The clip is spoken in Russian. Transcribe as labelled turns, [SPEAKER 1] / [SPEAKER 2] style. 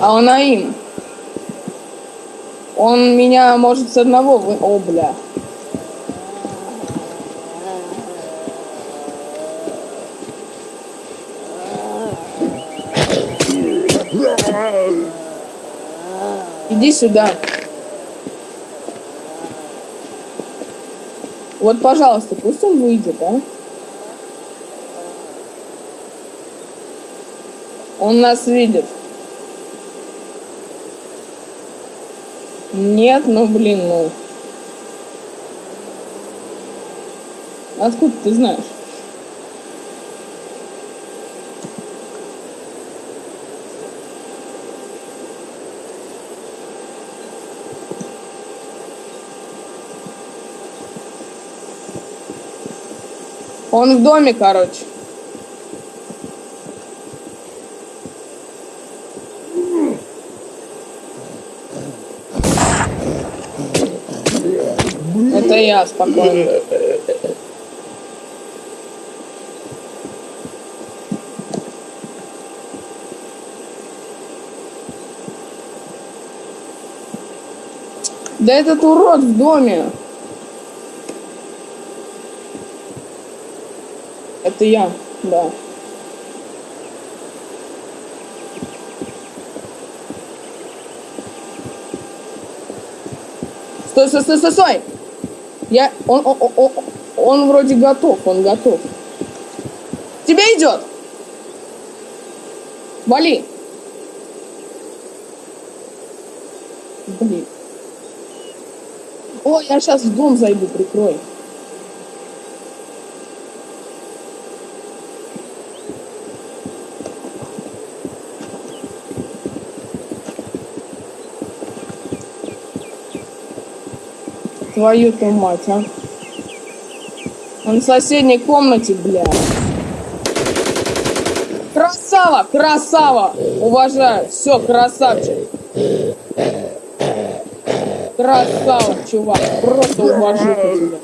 [SPEAKER 1] А он им. Он меня может с одного вы... О, бля. Иди сюда. Вот, пожалуйста, пусть он выйдет, а? Он нас видит. Нет, ну блин, ну. Откуда ты знаешь? Он в доме, короче. Это я спокойно. Да этот урод в доме. Это я, да. Стой, стой, стой, стой, стой! Я... Он, он, он, он вроде готов, он готов. Тебе идет! Вали! Блин. О, я сейчас в дом зайду, прикрой. Твою-то мать, а. Он в соседней комнате, бля. Красава, красава! Уважаю. Все, красавчик. Красава, чувак. Просто уважу тебя.